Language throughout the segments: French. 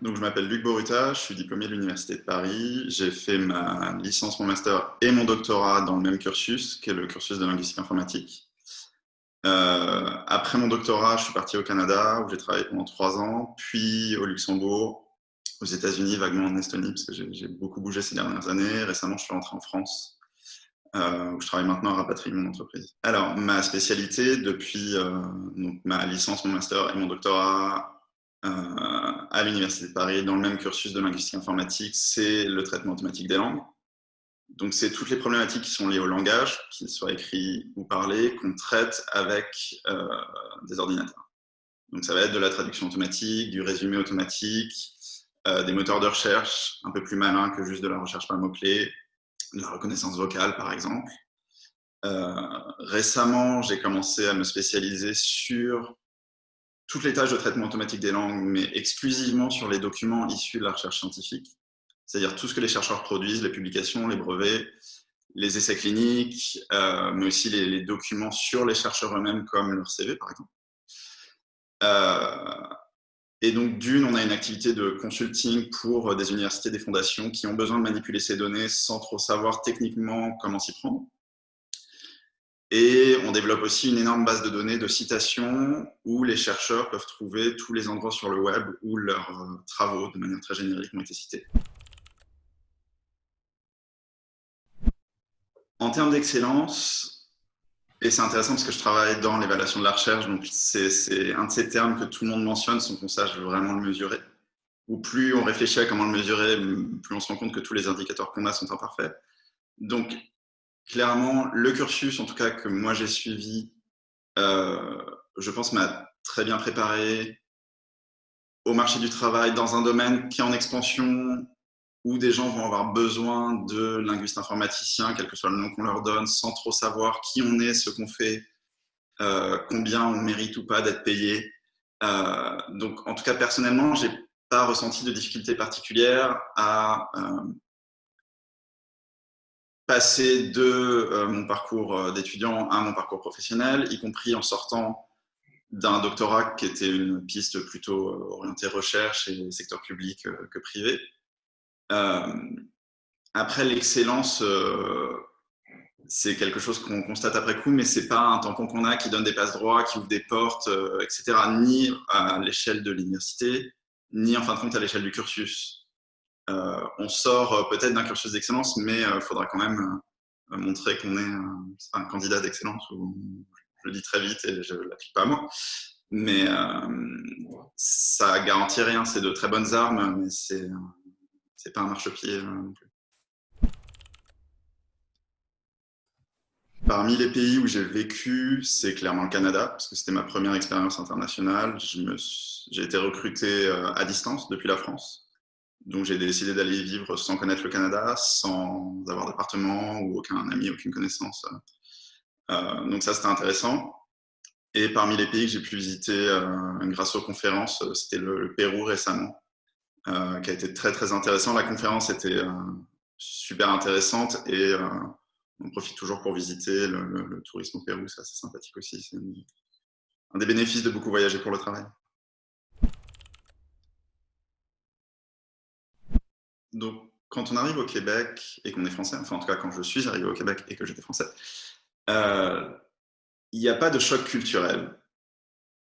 Donc, je m'appelle Luc Boruta, je suis diplômé de l'Université de Paris. J'ai fait ma licence, mon master et mon doctorat dans le même cursus, qui est le cursus de linguistique informatique. Euh, après mon doctorat, je suis parti au Canada, où j'ai travaillé pendant trois ans, puis au Luxembourg, aux États-Unis, vaguement en Estonie, parce que j'ai beaucoup bougé ces dernières années. Récemment, je suis rentré en France, euh, où je travaille maintenant à rapatrier mon entreprise. Alors, ma spécialité, depuis euh, ma licence, mon master et mon doctorat à l'Université de Paris, dans le même cursus de linguistique informatique, c'est le traitement automatique des langues. Donc, c'est toutes les problématiques qui sont liées au langage, qu'il soit écrit ou parlé, qu'on traite avec euh, des ordinateurs. Donc, ça va être de la traduction automatique, du résumé automatique, euh, des moteurs de recherche un peu plus malins que juste de la recherche par mots-clés, de la reconnaissance vocale, par exemple. récemment, j'ai commencé à me spécialiser sur toutes les tâches de traitement automatique des langues, mais exclusivement sur les documents issus de la recherche scientifique, c'est-à-dire tout ce que les chercheurs produisent, les publications, les brevets, les essais cliniques, euh, mais aussi les, documents sur les chercheurs eux-mêmes, comme leur CV par exemple. Euh, et donc, d'une, on a une activité de consulting pour des universités, des fondations qui ont besoin de manipuler ces données sans trop savoir techniquement comment s'y prendre. Et on développe aussi une énorme base de données de citations où les chercheurs peuvent trouver tous les endroits sur le web où leurs euh, travaux, de manière très générique, ont été cités. En termes d'excellence, et c'est intéressant parce que je travaille dans l'évaluation de la recherche, donc c'est un de ces termes que tout le monde mentionne sans qu'on sache vraiment le mesurer. Ou plus on réfléchit à comment le mesurer, plus on se rend compte que tous les indicateurs qu'on a sont imparfaits. Donc, clairement, le cursus, en tout cas que moi j'ai suivi, euh, je pense m'a très bien préparé au marché du travail dans un domaine qui est en expansion, où des gens vont avoir besoin de linguistes informaticiens, quel que soit le nom qu'on leur donne, sans trop savoir qui on est, ce qu'on fait, euh, combien on mérite ou pas d'être payé. Euh, donc, en tout cas, personnellement, j'ai pas ressenti de difficultés particulières à passer de euh, mon parcours euh, d'étudiant à mon parcours professionnel, y compris en sortant d'un doctorat qui était une piste plutôt euh, orientée recherche et secteur public que privé. après, l'excellence, c'est quelque chose qu'on constate après coup, mais c'est pas un tampon qu'on a qui donne des passes droits, qui ouvre des portes, etc., ni à l'échelle de l'université, ni en fin de compte à l'échelle du cursus. Euh, on sort euh, peut-être d'un cursus d'excellence, mais il euh, faudra quand même montrer qu'on est un candidat d'excellence. Je le dis très vite et je ne l'applique pas à moi. Mais ça garantit rien. C'est de très bonnes armes, mais c'est n'est pas un marchepied non plus. Parmi les pays où j'ai vécu, c'est clairement le Canada, parce que c'était ma première expérience internationale. J'ai été recruté à distance depuis la France. Donc j'ai décidé d'aller vivre sans connaître le Canada, sans avoir d'appartement ou aucun ami, aucune connaissance. Euh, donc ça, c'était intéressant. Et parmi les pays que j'ai pu visiter euh, grâce aux conférences, euh, c'était le, Pérou récemment, qui a été très très intéressant. La conférence était super intéressante et on profite toujours pour visiter le, tourisme au Pérou, c'est assez sympathique aussi. C'est un des bénéfices de beaucoup voyager pour le travail. Donc, quand on arrive au Québec et qu'on est français, enfin en tout cas quand je suis arrivé au Québec et que j'étais français, euh, il n'y a pas de choc culturel.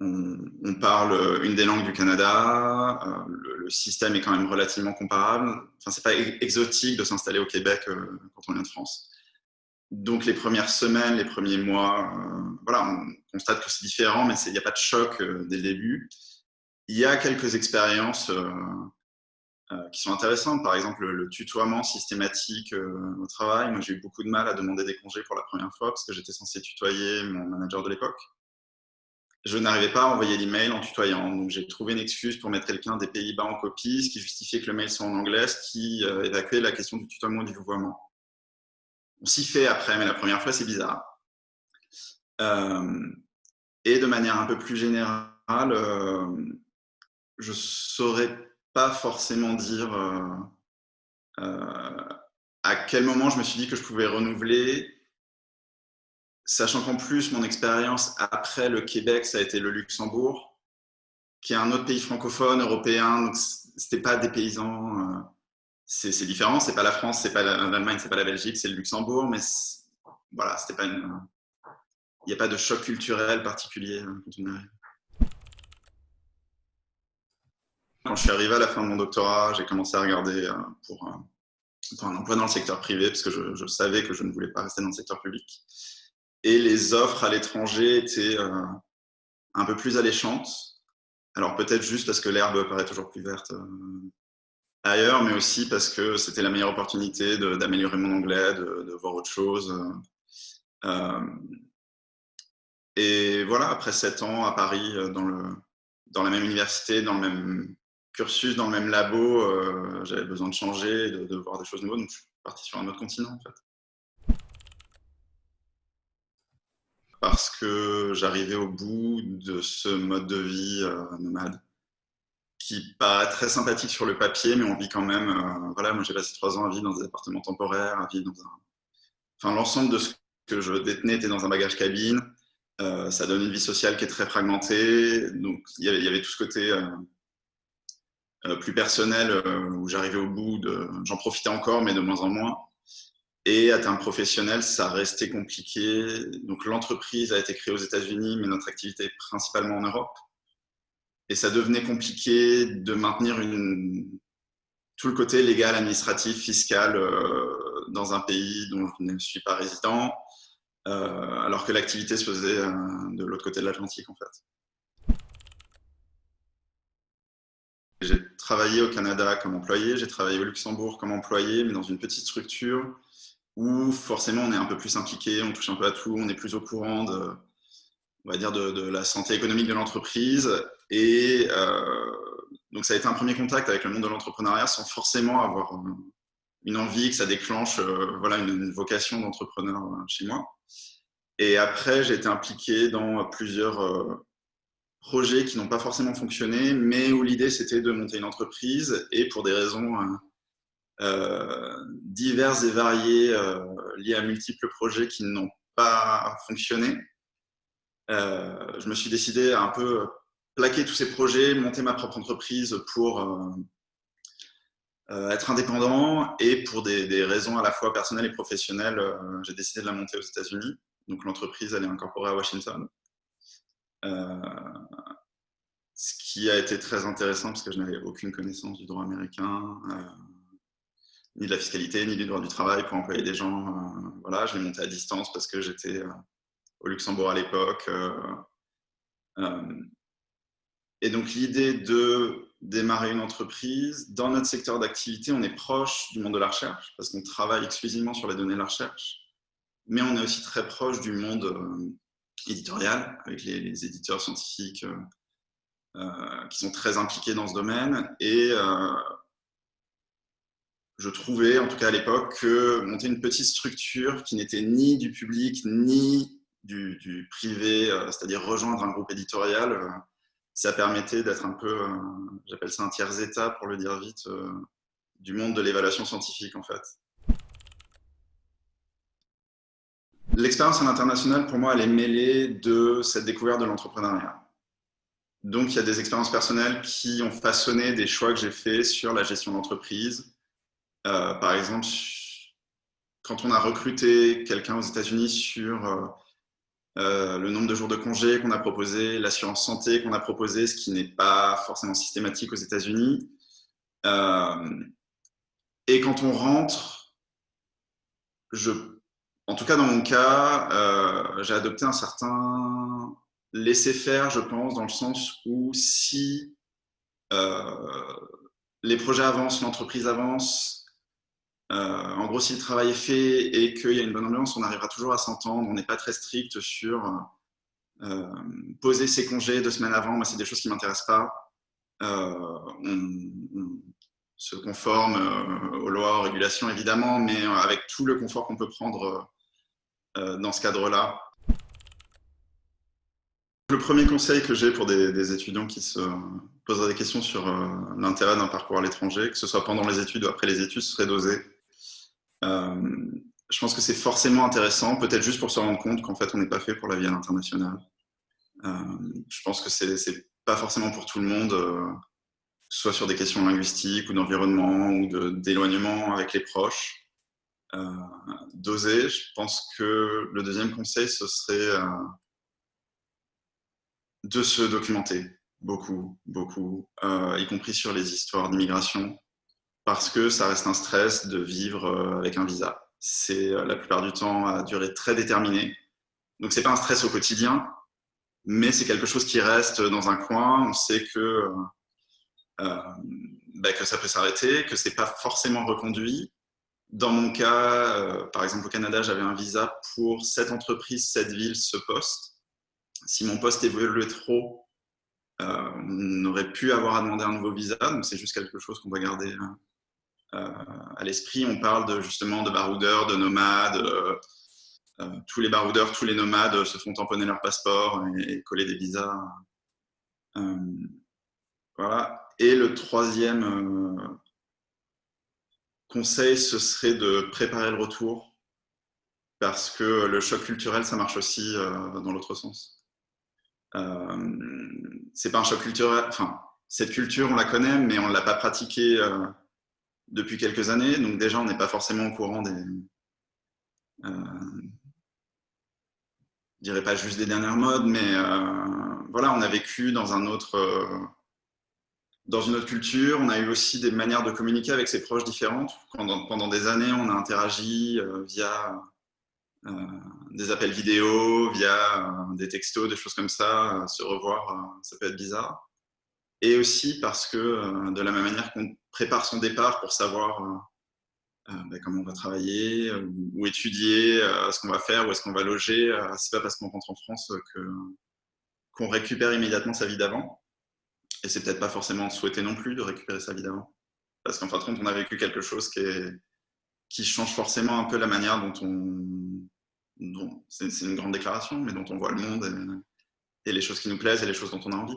On, parle une des langues du Canada, euh, le, système est quand même relativement comparable. Enfin, c'est pas exotique de s'installer au Québec euh, quand on vient de France. Donc les premières semaines, les premiers mois, voilà, on constate que c'est différent, mais il n'y a pas de choc dès le début. Il y a quelques expériences qui sont intéressantes. Par exemple, le, tutoiement systématique euh, au travail. Moi, j'ai eu beaucoup de mal à demander des congés pour la première fois parce que j'étais censé tutoyer mon manager de l'époque. Je n'arrivais pas à envoyer l'email en tutoyant. Donc, j'ai trouvé une excuse pour mettre quelqu'un des Pays-Bas en copie, ce qui justifiait que le mail soit en anglais, ce qui euh, évacuait la question du tutoiement et du vouvoiement. On s'y fait après, mais la première fois, c'est bizarre. et de manière un peu plus générale, je saurais pas forcément dire euh, euh, à quel moment je me suis dit que je pouvais renouveler, sachant qu'en plus, mon expérience après le Québec, ça a été le Luxembourg, qui est un autre pays francophone, européen. Donc c'était pas des paysans. c'est différent, c'est pas la France, c'est pas l'Allemagne, c'est pas la Belgique, c'est le Luxembourg, mais voilà, c'était pas une. Il n'y a pas de choc culturel particulier arrive. Quand je suis arrivé à la fin de mon doctorat, j'ai commencé à regarder pour un emploi dans le secteur privé, parce que je, savais que je ne voulais pas rester dans le secteur public. Et les offres à l'étranger étaient euh, un peu plus alléchantes. Alors peut-être juste parce que l'herbe paraît toujours plus verte euh, ailleurs, mais aussi parce que c'était la meilleure opportunité d'améliorer mon anglais, de, voir autre chose. Euh, et voilà, après sept ans à Paris, dans, le, dans la même université, dans le même cursus dans le même labo, euh, j'avais besoin de changer, de, voir des choses nouvelles, donc je suis parti sur un autre continent en fait. Parce que j'arrivais au bout de ce mode de vie euh, nomade qui paraît très sympathique sur le papier, mais on vit quand même. Euh, voilà, moi j'ai passé trois ans à vivre dans des appartements temporaires, à vivre dans un. Enfin, l'ensemble de ce que je détenais était dans un bagage cabine. ça donne une vie sociale qui est très fragmentée. Donc il y avait, tout ce côté plus personnel euh, où j'arrivais au bout, j'en profitais encore, mais de moins en moins. Et à terme professionnel, ça restait compliqué. Donc l'entreprise a été créée aux États-Unis, mais notre activité est principalement en Europe. Et ça devenait compliqué de maintenir tout le côté légal, administratif, fiscal euh, dans un pays dont je ne suis pas résident, alors que l'activité se faisait de l'autre côté de l'Atlantique en fait. Travaillé au Canada comme employé, j'ai travaillé au Luxembourg comme employé, mais dans une petite structure où forcément on est un peu plus impliqué, on touche un peu à tout, on est plus au courant de, on va dire de, la santé économique de l'entreprise. Et euh, donc ça a été un premier contact avec le monde de l'entrepreneuriat sans forcément avoir une envie que ça déclenche euh, voilà, une, vocation d'entrepreneur euh, chez moi. Et après, j'ai été impliqué dans plusieurs projets qui n'ont pas forcément fonctionné, mais où l'idée c'était de monter une entreprise et pour des raisons euh, euh, diverses et variées euh, liées à multiples projets qui n'ont pas fonctionné, je me suis décidé à un peu plaquer tous ces projets, monter ma propre entreprise pour être indépendant et pour des, raisons à la fois personnelles et professionnelles, j'ai décidé de la monter aux États-Unis. Donc l'entreprise, elle est incorporée à Washington. Qui a été très intéressant parce que je n'avais aucune connaissance du droit américain, euh, ni de la fiscalité, ni du droit du travail pour employer des gens. Euh, voilà, je l'ai monté à distance parce que j'étais au Luxembourg à l'époque. et donc l'idée de démarrer une entreprise, dans notre secteur d'activité, on est proche du monde de la recherche parce qu'on travaille exclusivement sur les données de la recherche, mais on est aussi très proche du monde éditorial, avec les, éditeurs scientifiques euh, euh, qui sont très impliqués dans ce domaine. Et euh, je trouvais, en tout cas à l'époque, que monter une petite structure qui n'était ni du public, ni du, privé, c'est-à-dire rejoindre un groupe éditorial, ça permettait d'être un peu, j'appelle ça un tiers-état pour le dire vite, du monde de l'évaluation scientifique en fait. L'expérience à l'international, pour moi, elle est mêlée de cette découverte de l'entrepreneuriat. Donc, il y a des expériences personnelles qui ont façonné des choix que j'ai faits sur la gestion d'entreprise. Euh, par exemple, quand on a recruté quelqu'un aux États-Unis sur euh, euh, le nombre de jours de congé qu'on a proposé, l'assurance santé qu'on a proposé, ce qui n'est pas forcément systématique aux États-Unis. et quand on rentre, en tout cas, dans mon cas, j'ai adopté un certain laisser-faire, je pense, dans le sens où si euh, les projets avancent, l'entreprise avance, euh, en gros, si le travail est fait et qu'il y a une bonne ambiance, on arrivera toujours à s'entendre. On n'est pas très strict sur poser ses congés deux semaines avant. Moi, c'est des choses qui ne m'intéressent pas. on, se conforme aux lois, aux régulations, évidemment, mais avec tout le confort qu'on peut prendre euh, dans ce cadre-là. Le premier conseil que j'ai pour des, étudiants qui se poseraient des questions sur euh, l'intérêt d'un parcours à l'étranger, que ce soit pendant les études ou après les études, serait d'oser. Euh, je pense que c'est forcément intéressant, peut-être juste pour se rendre compte qu'en fait, on n'est pas fait pour la vie à l'international. je pense que c'est pas forcément pour tout le monde soit sur des questions linguistiques ou d'environnement ou d'éloignement avec les proches. D'oser, je pense que le deuxième conseil, ce serait de se documenter beaucoup, beaucoup, y compris sur les histoires d'immigration, parce que ça reste un stress de vivre avec un visa. C'est la plupart du temps à durée très déterminée. Donc c'est pas un stress au quotidien, mais c'est quelque chose qui reste dans un coin. On sait que, euh, euh, bah, que ça peut s'arrêter, que c'est pas forcément reconduit. Dans mon cas, euh, par exemple au Canada, j'avais un visa pour cette entreprise, cette ville, ce poste. Si mon poste évoluait trop, on aurait pu avoir à demander un nouveau visa. Donc c'est juste quelque chose qu'on doit garder à l'esprit. On parle de, justement de baroudeurs, de nomades euh, tous les baroudeurs, tous les nomades se font tamponner leur passeport et, coller des visas. Euh, voilà. Et le troisième euh, conseil, ce serait de préparer le retour parce que le choc culturel, ça marche aussi dans l'autre sens. C'est pas un choc culturel, enfin, cette culture, on la connaît, mais on ne l'a pas pratiquée depuis quelques années, donc déjà, on n'est pas forcément au courant des, je dirais pas juste des dernières modes, mais euh, voilà, on a vécu dans un autre, euh, dans une autre culture. On a eu aussi des manières de communiquer avec ses proches différentes. Pendant, pendant des années, on a interagi euh, via des appels vidéo, via des textos, des choses comme ça. se revoir, ça peut être bizarre. Et aussi parce que de la même manière qu'on prépare son départ pour savoir euh, ben, comment on va travailler, euh, ou étudier euh, ce qu'on va faire, où est-ce qu'on va loger. c'est pas parce qu'on rentre en France que qu'on récupère immédiatement sa vie d'avant. Et c'est peut-être pas forcément souhaité non plus de récupérer sa vie d'avant. Parce qu'en fin de compte, on a vécu quelque chose qui, qui change forcément un peu la manière dont on... c'est une grande déclaration, mais dont on voit le monde et, et, les choses qui nous plaisent et les choses dont on a envie.